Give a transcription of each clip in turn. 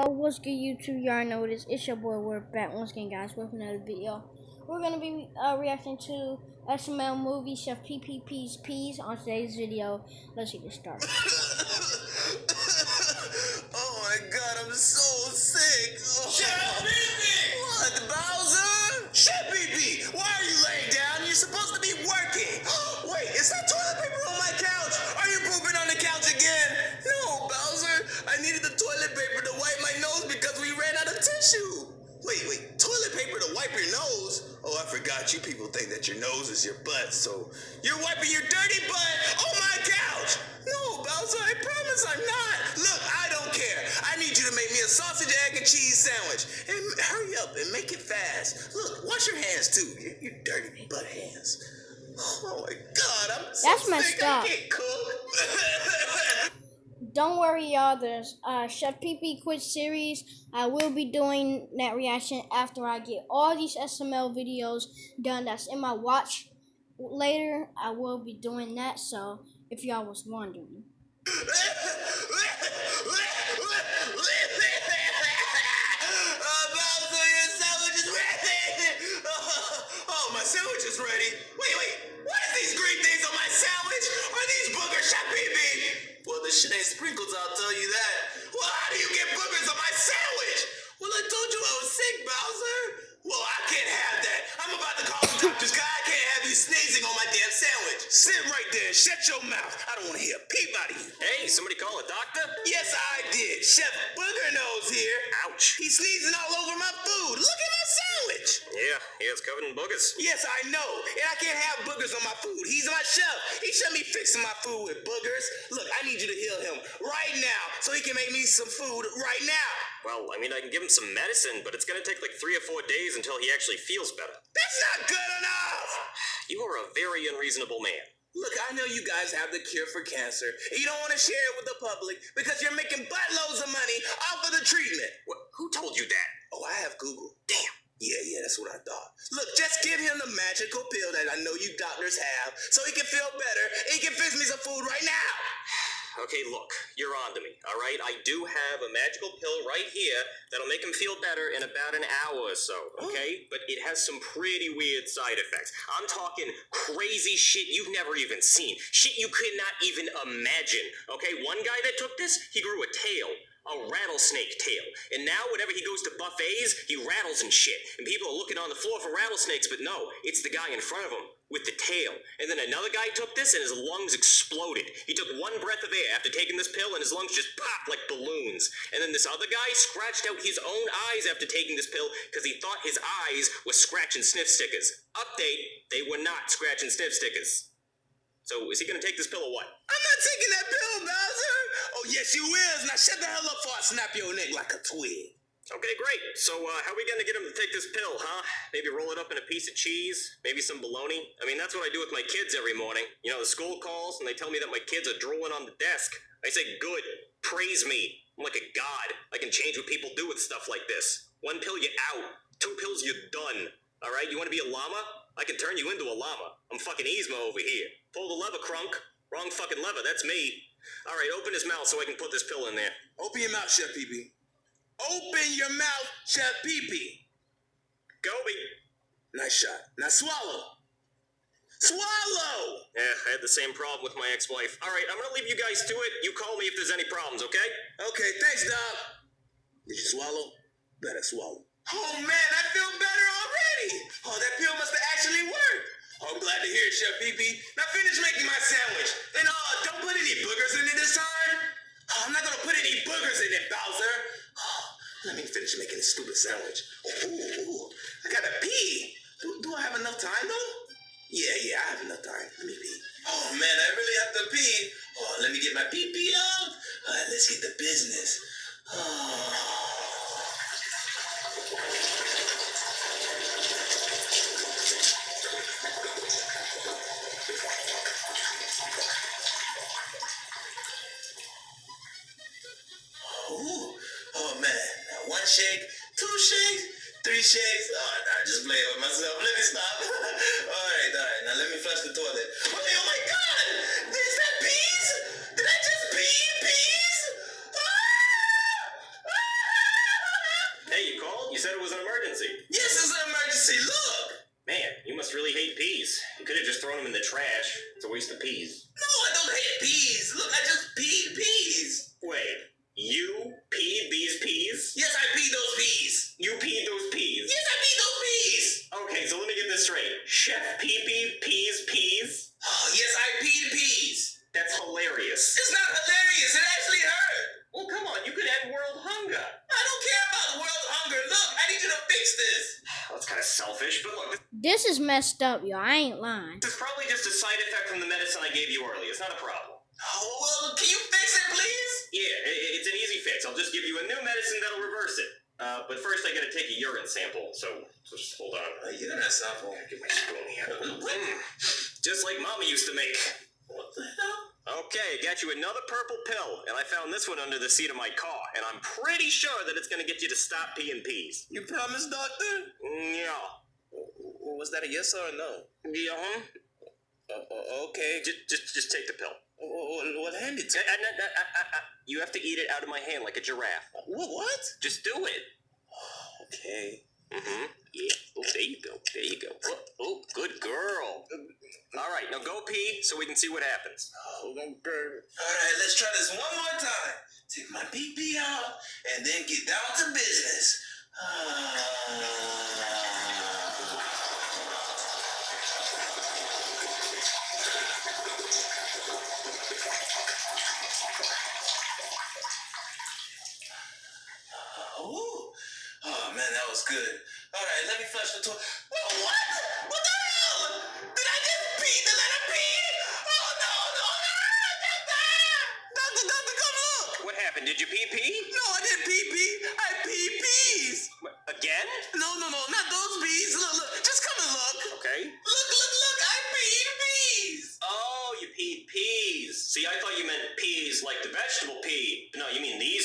Uh, what's good YouTube? Y'all know this. It's your boy, we're back once again guys with another video. We're going to be uh, reacting to SML movie Chef PPP's Peas on today's video. Let's get this started. oh my god, I'm so sick. Oh. Toilet paper to wipe your nose? Oh, I forgot. You people think that your nose is your butt, so you're wiping your dirty butt on my couch. No, Bowser, I promise I'm not. Look, I don't care. I need you to make me a sausage, egg, and cheese sandwich. And hurry up and make it fast. Look, wash your hands too. Your, your dirty butt hands. Oh my God, I'm so That's sick. messed I can't cook. Don't worry, y'all. There's uh, Chef PP Quiz series. I will be doing that reaction after I get all these SML videos done. That's in my watch. Later, I will be doing that. So, if y'all was wondering. You sneezing on my damn sandwich. Sit right there and shut your mouth. I don't want to hear a peep out of you. Hey, somebody call a doctor? Yes, I did. Chef Booger Nose here. Ouch. He's sneezing all over my food. Look at my sandwich. Yeah, yeah, it's covered in boogers. Yes, I know. And I can't have boogers on my food. He's my chef. He shouldn't be fixing my food with boogers. Look, I need you to heal him right now so he can make me some food right now. Well, I mean, I can give him some medicine, but it's gonna take like three or four days until he actually feels better. That's not good enough. You are a very unreasonable man. Look, I know you guys have the cure for cancer. You don't want to share it with the public because you're making buttloads of money off of the treatment. What, who told you that? Oh, I have Google. Damn. Yeah, yeah, that's what I thought. Look, just give him the magical pill that I know you doctors have so he can feel better he can fix me some food right now. Okay, look, you're on to me, alright? I do have a magical pill right here that'll make him feel better in about an hour or so, oh. okay? But it has some pretty weird side effects. I'm talking crazy shit you've never even seen. Shit you could not even imagine, okay? One guy that took this, he grew a tail. A rattlesnake tail. And now, whenever he goes to buffets, he rattles and shit. And people are looking on the floor for rattlesnakes, but no, it's the guy in front of him with the tail. And then another guy took this and his lungs exploded. He took one breath of air after taking this pill and his lungs just popped like balloons. And then this other guy scratched out his own eyes after taking this pill because he thought his eyes were scratch and sniff stickers. Update, they were not scratch and sniff stickers. So is he gonna take this pill or what? I'm not taking that pill, Bowser. Oh, yes, you is. Now shut the hell up before I snap your neck like a twig. Okay, great. So, uh, how are we gonna get him to take this pill, huh? Maybe roll it up in a piece of cheese? Maybe some bologna? I mean, that's what I do with my kids every morning. You know, the school calls and they tell me that my kids are drooling on the desk. I say, good. Praise me. I'm like a god. I can change what people do with stuff like this. One pill, you're out. Two pills, you're done. Alright, you wanna be a llama? I can turn you into a llama. I'm fucking Yzma over here. Pull the lever, Kronk. Wrong fucking lever, that's me. Alright, open his mouth so I can put this pill in there. Open your mouth, Chef Pee Open your mouth, Chef Pee Goby! Nice shot. Now swallow. Swallow! Yeah, I had the same problem with my ex-wife. All right, I'm gonna leave you guys to it. You call me if there's any problems, okay? Okay, thanks, Doc. Did you swallow? Better swallow. Oh man, I feel better already. Oh, that pill must have actually worked. Oh, I'm glad to hear it, Chef Pee Now finish making my sandwich. And uh, don't put any boogers in it this time. Oh, I'm not gonna put any boogers in it, Bowser. Oh, let me finish making this stupid sandwich. Ooh, ooh. I gotta pee. Do, do I have enough time though? Yeah, yeah, I have enough time. Let me pee. Oh man, I really have to pee. Oh, let me get my pee pee out. All right, let's get the business. Oh. One shake, two shakes, three shakes. Oh, nah, just playing with myself. Let me stop. all right, all right. Now let me flush the toilet. Oh, oh my God! Is that peas? Did I just pee peas? Ah! Ah! You said it was an emergency. Yes, it's an emergency. Look. Man, you must really hate peas. You could have just thrown them in the trash. It's a waste of peas. No, I don't hate peas. Look, I just peed peas. Wait, world hunger. I don't care about world hunger. Look, I need you to fix this. Well, that's kind of selfish, but look, This is messed up, yo. I ain't lying. this is probably just a side effect from the medicine I gave you earlier. It's not a problem. Oh, well, can you fix it, please? Yeah, i- i- it's an easy fix. I'll just give you a new medicine that'll reverse it. Uh, but first, I gotta take a urine sample, so, so just hold on. Uh, you know that sample. Get my spoon here. Mm, just like Mama used to make. What the hell? Okay, got you another purple pill, and I found this one under the seat of my car, and I'm pretty sure that it's gonna get you to stop peeing peas. You promise, doctor? Yeah. Was that a yes or a no? Yeah. Uh, okay. Just, just, just take the pill. What, hand it uh, uh, uh, You have to eat it out of my hand like a giraffe. What? Just do it. Okay. Mm-hmm. Yeah. Oh, there you go. There you go. Oh, oh, good girl. All right, now go pee so we can see what happens. Oh, okay. All right, let's try this one more time. Take my pee pee out and then get down to business. Oh man, that was good. All right, let me flush the toilet. What? What the hell? Did I just pee the letter P? Oh no, no, no! Doctor, doctor, doctor, come look. What happened? Did you pee pee? No, I didn't pee pee. I pee peas. Again? No, no, no, not those peas. Look, look, just come and look. Okay. Look, look, look! I peed peas. Oh, you peed peas. See, I thought you meant peas like the vegetable pea. No, you mean these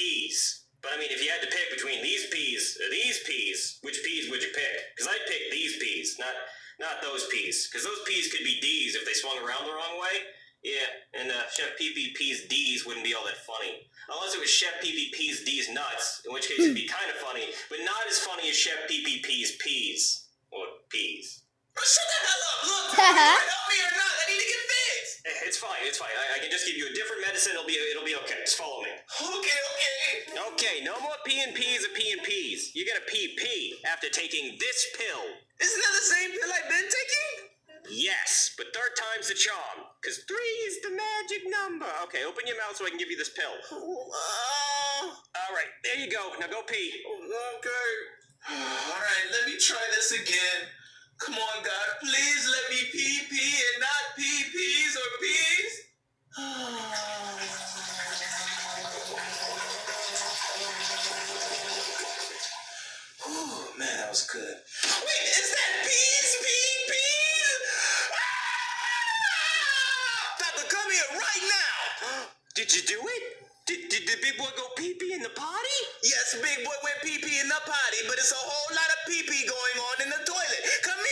peas. But I mean, if you had to pick between these peas or these peas, which peas would you pick? Because I'd pick these peas, not not those peas. Because those peas could be D's if they swung around the wrong way. Yeah, and uh, Chef Pee Pee D's wouldn't be all that funny. Unless it was Chef Pee Pee D's nuts, in which case it'd be kind of funny, but not as funny as Chef Pee Pee peas. Or peas. But shut the hell up. Look, you can help me or not. I need to get fixed. Eh, It's fine, it's fine. I, I can just give you a different medicine. It'll be it'll be okay. Just follow me. Okay, okay. Okay, no more P and P's or P and P's. You're gonna pee pee after taking this pill. Isn't that the same pill I've been taking? Yes, but third time's the charm. Cause three is the magic number. Okay, open your mouth so I can give you this pill. Oh, All right, there you go. Now go pee. okay. All right, let me try this again. Come on, God, please let me pee pee and not pee peas or peas. Ooh, man, that was good. Wait, is that peas, pee, peas? Ah! Doctor, come here right now. Did you do it? Did, did the big boy go pee pee in the potty? Yes, big boy went pee pee in the potty, but it's a whole lot of pee pee going on in the toilet. Come here.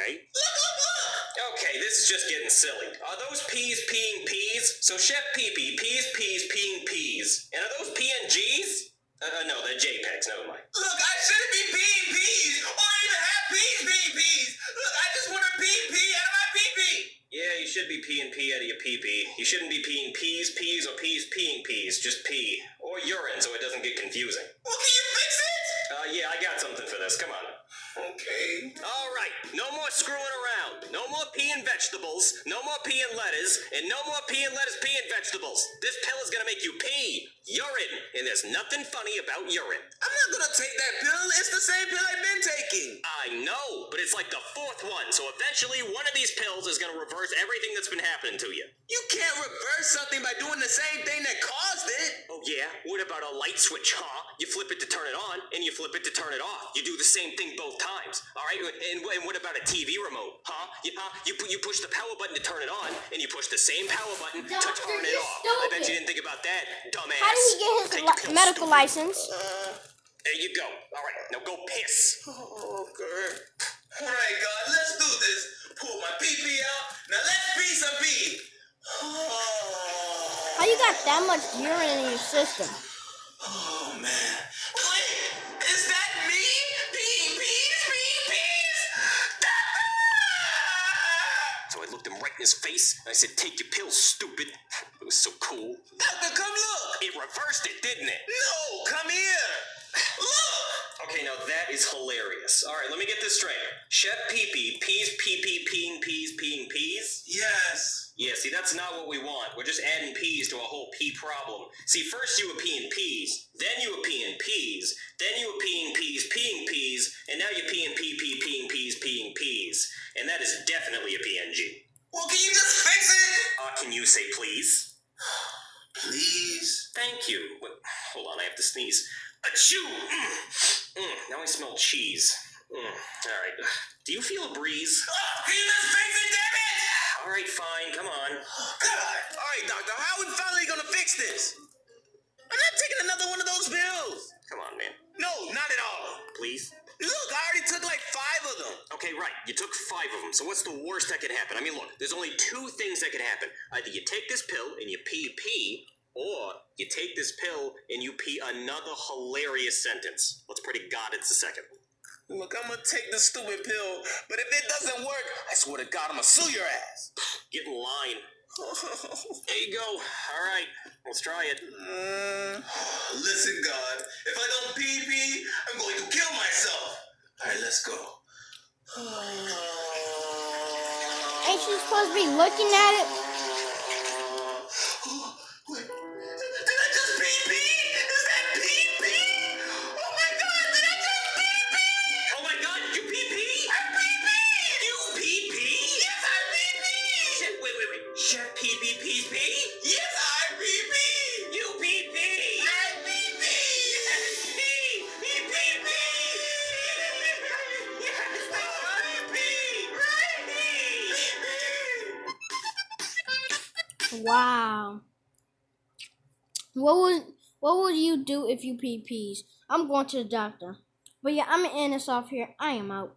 Okay. Look, look, look. Okay, this is just getting silly. Are those peas peeing peas? So Chef Pee Pee peas peas peeing peas. And are those PNGs? Uh, uh, no, they're JPEGs. Never mind. Look, I shouldn't be peeing peas or even have peas being peas. Look, I just want to pee pee out of my pee pee. Yeah, you should be peeing pee out of your pee pee. You shouldn't be peeing peas, peas, or peas peeing peas. Just pee. Or urine so it doesn't get confusing. Well, can you fix it? Uh, yeah, I got something for this. Come on. Okay. All right, no more screwing around. No more peeing vegetables. No more peeing lettuce. And no more peeing lettuce, peeing vegetables. This pill is gonna make you pee. Urine. And there's nothing funny about urine. I'm not gonna take that pill. It's the same pill I've been taking. Ah, I know, but it's like the fourth one, so eventually one of these pills is gonna reverse everything that's been happening to you. You can't reverse something by doing the same thing that caused it. Oh yeah? What about a light switch, huh? You flip it to turn it on, and you flip it to turn it off. You do the same thing both times. All right? And, and what about a TV remote, huh? You, huh? you, pu- you push the power button to turn it on, and you push the same power button to turn it you're off. I bet you didn't think about that, dumbass. How did he get his li- medical stupid. license? Uh, There you go. All right, now go piss. Oh, okay. All right, God, let's do this. Pull my pee pee out. Now let's pee some pee. Oh, How you got that much urine in your system? oh man. Wait, is that me? Pee pees, pee pees. So I looked him right in his face and I said, Take your pills, stupid. It was so cool. Doctor, come look. It reversed it, didn't it? No, come here. Look. Okay, now that is hilarious. All right, let me get this straight. Chef Pee Pee pees pee pee peeing peas peeing peas? Yes. Yeah, see, that's not what we want. We're just adding peas to a whole pea problem. See, first you were peeing peas, then you were peeing peas, then you were peeing peas peeing peas, and now you're peeing pee pee peeing peas peeing peas. And that is definitely a PNG. Well, can you just fix it? Uh, can you say please? Please. Thank you. Wait, hold on, I have to sneeze. Achoo! Mm. Mm, now I smell cheese. Mm. All right. Do you feel a breeze? Oh, you just fix it, damn it? All right, fine. Come on. God. All right, doctor. How are we finally gonna fix this? I'm not taking another one of those pills. Come on, man. No, not at all. Please. Look, I already took like five of them. Okay, right. You took five of them. So what's the worst that could happen? I mean, look. There's only two things that could happen. Either you take this pill and you pee pee, or you take this pill and you pee another hilarious sentence. Let's pray to God it's the second. Look, I'm gonna take the stupid pill, but if it doesn't work, I swear to God, I'm gonna sue your ass. Get in line. There you go. All right. Let's try it. Listen, God, if I don't pee pee, I'm going to kill myself. All right, let's go. Ain't you supposed to be looking at it? What would what would you do if you pee pees? I'm going to the doctor. But yeah, I'm this off here. I am out.